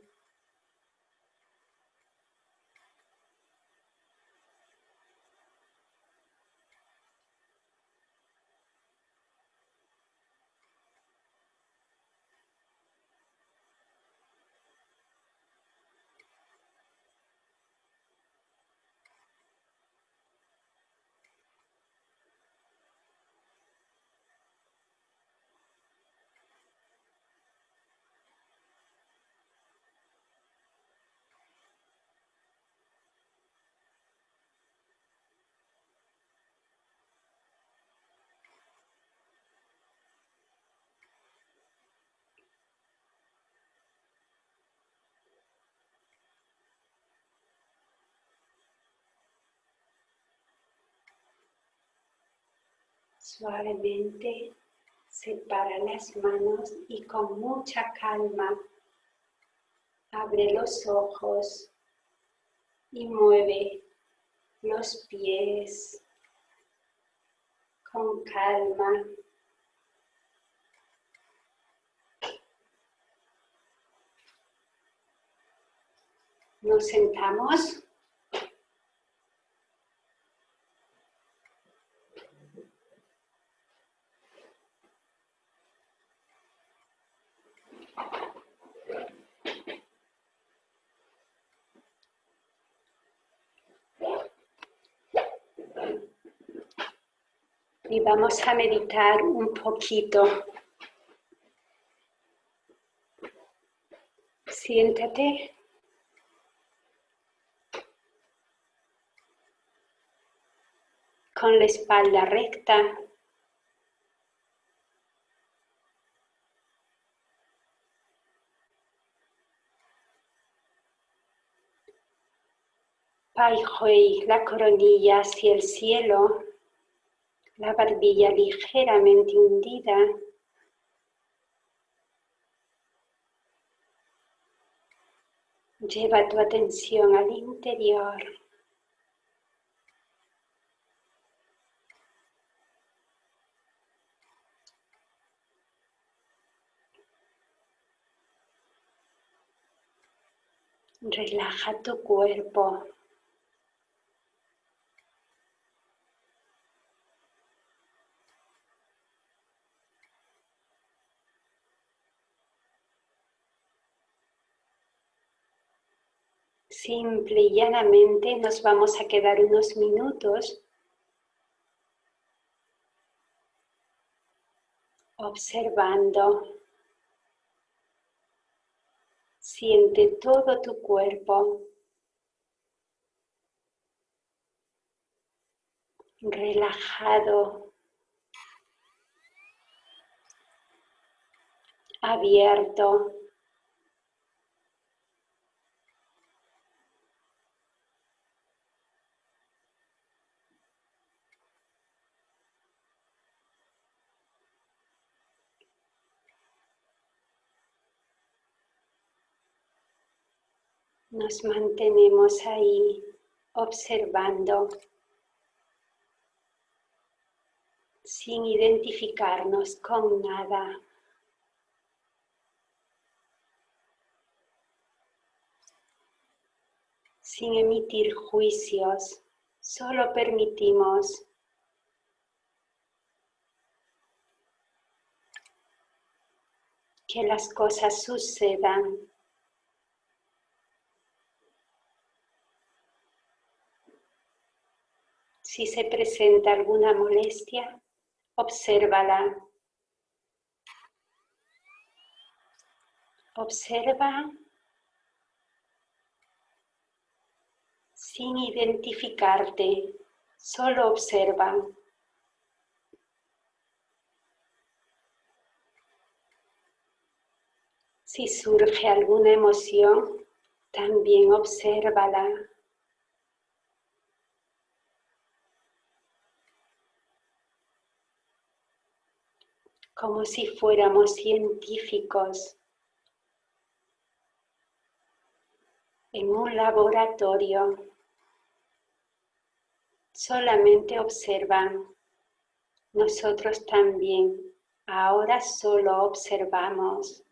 Suavemente separa las manos y con mucha calma abre los ojos y mueve los pies con calma. Nos sentamos. y vamos a meditar un poquito. Siéntate. Con la espalda recta. Hui, la coronilla hacia el cielo la barbilla ligeramente hundida. Lleva tu atención al interior. Relaja tu cuerpo. Simple y llanamente nos vamos a quedar unos minutos observando. Siente todo tu cuerpo. relajado, abierto. Nos mantenemos ahí observando sin identificarnos con nada. Sin emitir juicios, solo permitimos que las cosas sucedan Si se presenta alguna molestia, obsérvala. Observa sin identificarte, solo observa. Si surge alguna emoción, también obsérvala. Como si fuéramos científicos en un laboratorio. Solamente observan. Nosotros también. Ahora solo observamos.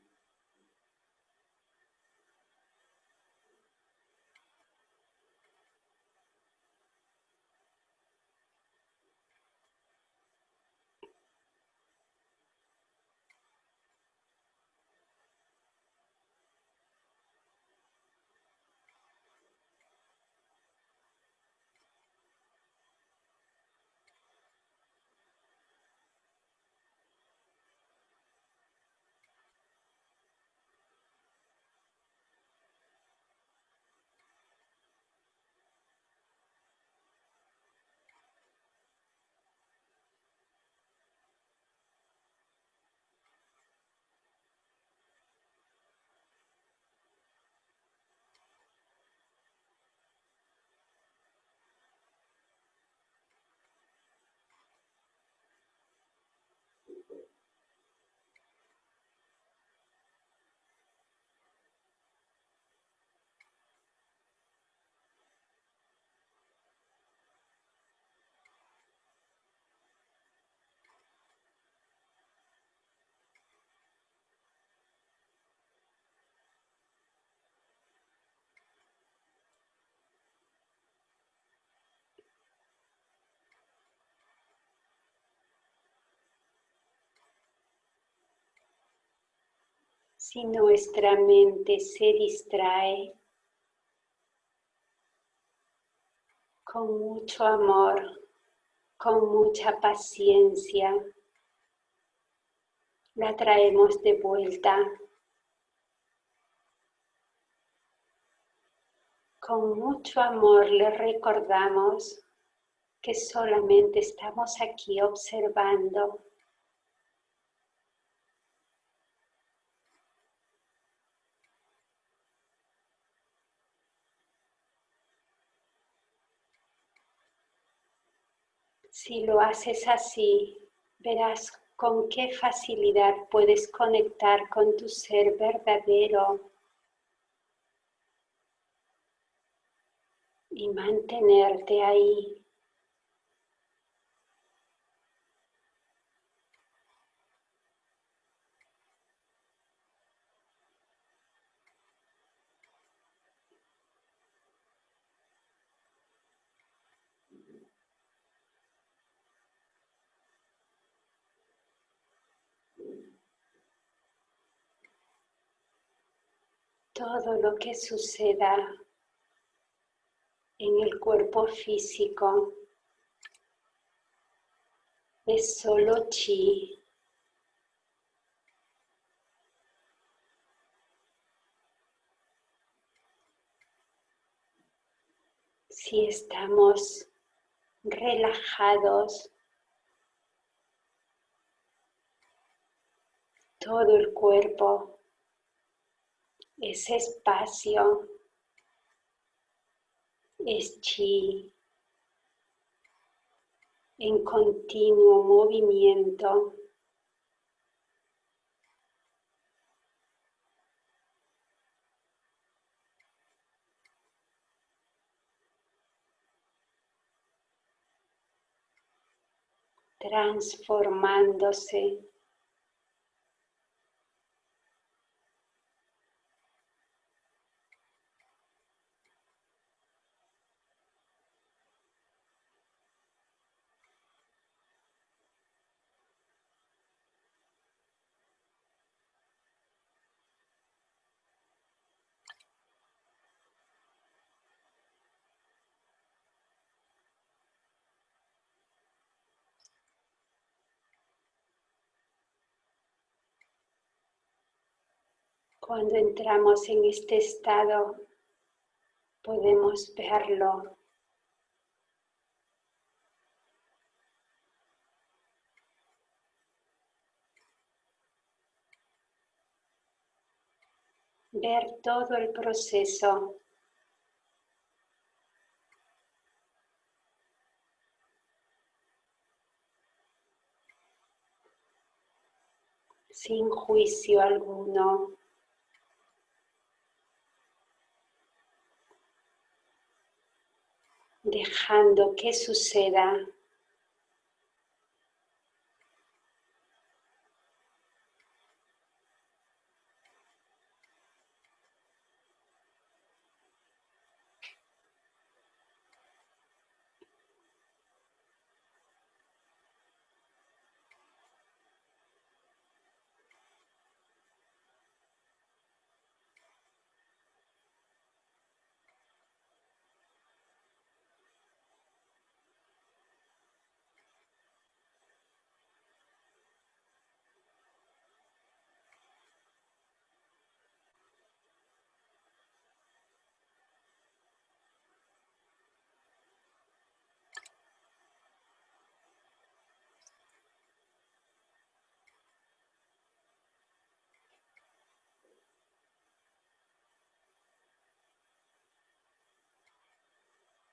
Si nuestra mente se distrae, con mucho amor, con mucha paciencia, la traemos de vuelta. Con mucho amor le recordamos que solamente estamos aquí observando Si lo haces así, verás con qué facilidad puedes conectar con tu ser verdadero y mantenerte ahí. Todo lo que suceda en el cuerpo físico es solo chi. Si estamos relajados, todo el cuerpo ese espacio es chi en continuo movimiento. transformándose Cuando entramos en este estado, podemos verlo. Ver todo el proceso sin juicio alguno. Dejando que suceda.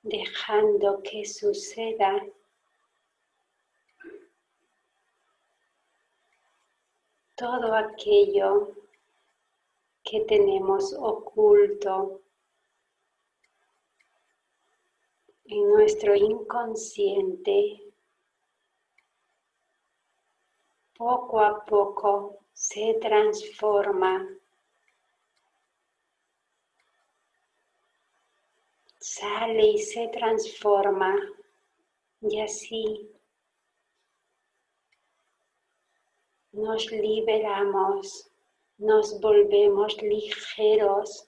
Dejando que suceda. Todo aquello que tenemos oculto en nuestro inconsciente, poco a poco se transforma sale y se transforma y así nos liberamos nos volvemos ligeros.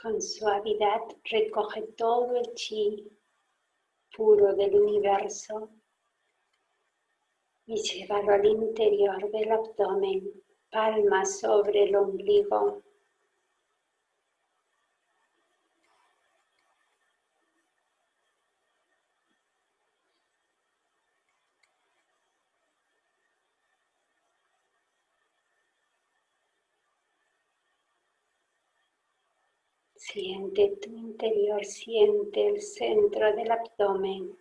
Con suavidad recoge todo el chi puro del universo y llévalo al interior del abdomen, palma sobre el ombligo. Siente tu interior, siente el centro del abdomen.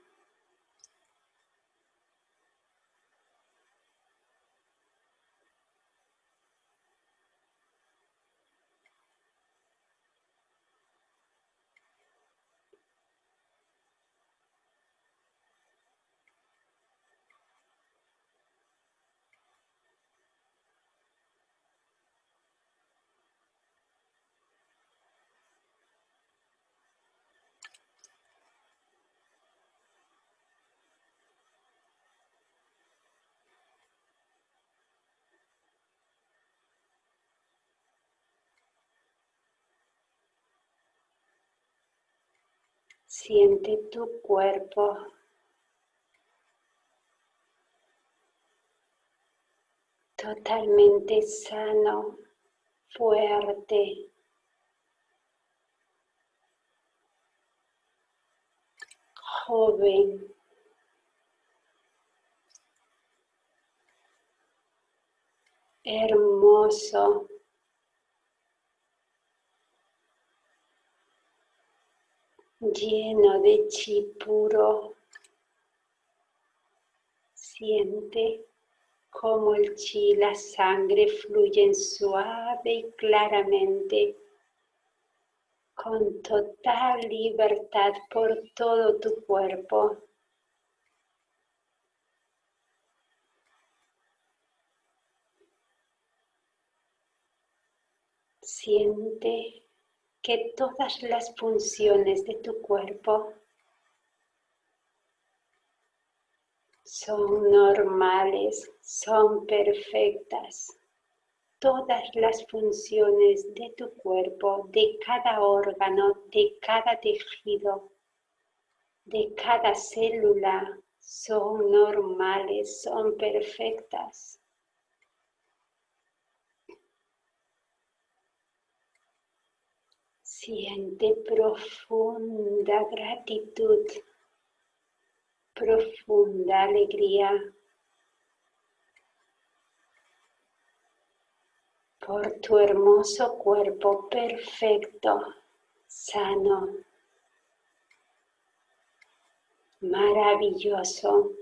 Siente tu cuerpo. Totalmente sano, fuerte. Joven. Hermoso. Lleno de chi puro. Siente cómo el chi, la sangre fluyen suave y claramente, con total libertad por todo tu cuerpo. Siente que todas las funciones de tu cuerpo son normales, son perfectas. Todas las funciones de tu cuerpo, de cada órgano, de cada tejido, de cada célula, son normales, son perfectas. Siente profunda gratitud, profunda alegría por tu hermoso cuerpo perfecto, sano, maravilloso.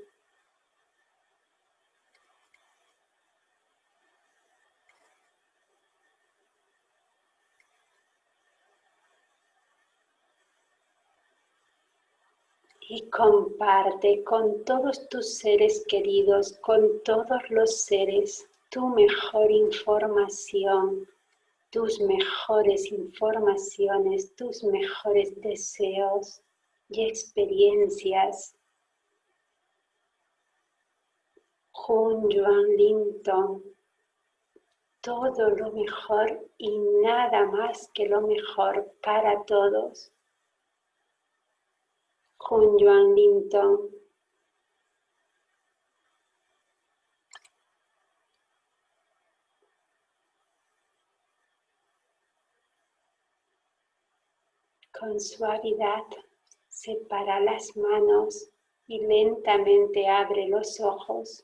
Y comparte con todos tus seres queridos, con todos los seres, tu mejor información, tus mejores informaciones, tus mejores deseos y experiencias. Jun Linton, todo lo mejor y nada más que lo mejor para todos. Con Joan Linton. Con suavidad separa las manos y lentamente abre los ojos.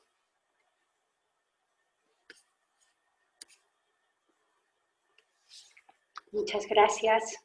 Muchas gracias.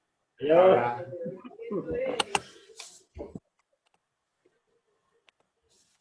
Adiós.